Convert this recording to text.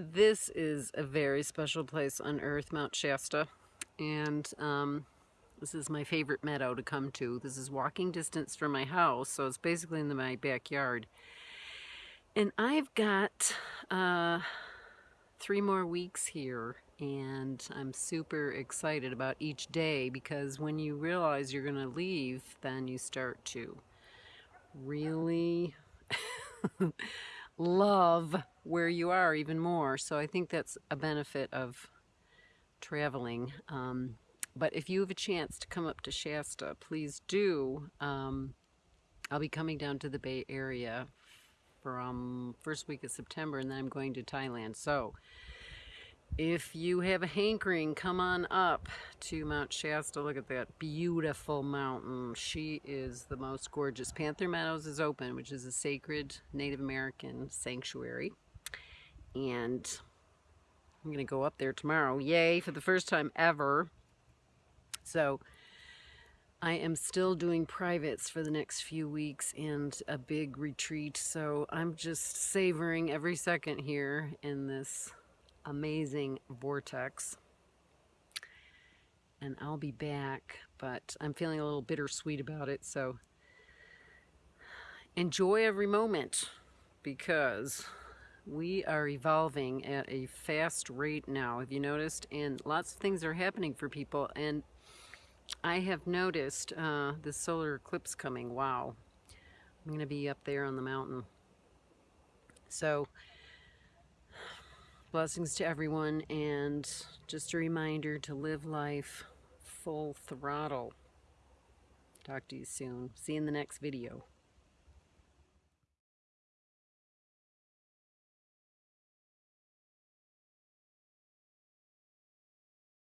This is a very special place on earth, Mount Shasta, and um, this is my favorite meadow to come to. This is walking distance from my house, so it's basically in my backyard. And I've got uh, three more weeks here, and I'm super excited about each day because when you realize you're going to leave, then you start to really love where you are even more. So I think that's a benefit of traveling. Um, but if you have a chance to come up to Shasta, please do. Um, I'll be coming down to the Bay Area from first week of September and then I'm going to Thailand. So if you have a hankering, come on up to Mount Shasta. Look at that beautiful mountain. She is the most gorgeous. Panther Meadows is open, which is a sacred Native American sanctuary. And I'm going to go up there tomorrow. Yay, for the first time ever. So I am still doing privates for the next few weeks and a big retreat. So I'm just savoring every second here in this amazing vortex. And I'll be back, but I'm feeling a little bittersweet about it, so enjoy every moment because we are evolving at a fast rate now, have you noticed? And lots of things are happening for people, and I have noticed uh, the solar eclipse coming. Wow. I'm going to be up there on the mountain. So, Blessings to everyone and just a reminder to live life full throttle. Talk to you soon. See you in the next video.